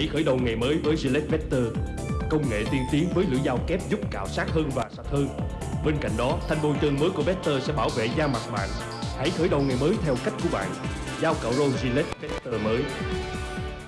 Hãy khởi đầu ngày mới với Gillette Vector Công nghệ tiên tiến với lưỡi dao kép giúp cạo sát hơn và sạch hơn. Bên cạnh đó, thanh bôi trơn mới của Vector sẽ bảo vệ da mặt bạn. Hãy khởi đầu ngày mới theo cách của bạn. Dao cạo râu Gillette Vector mới.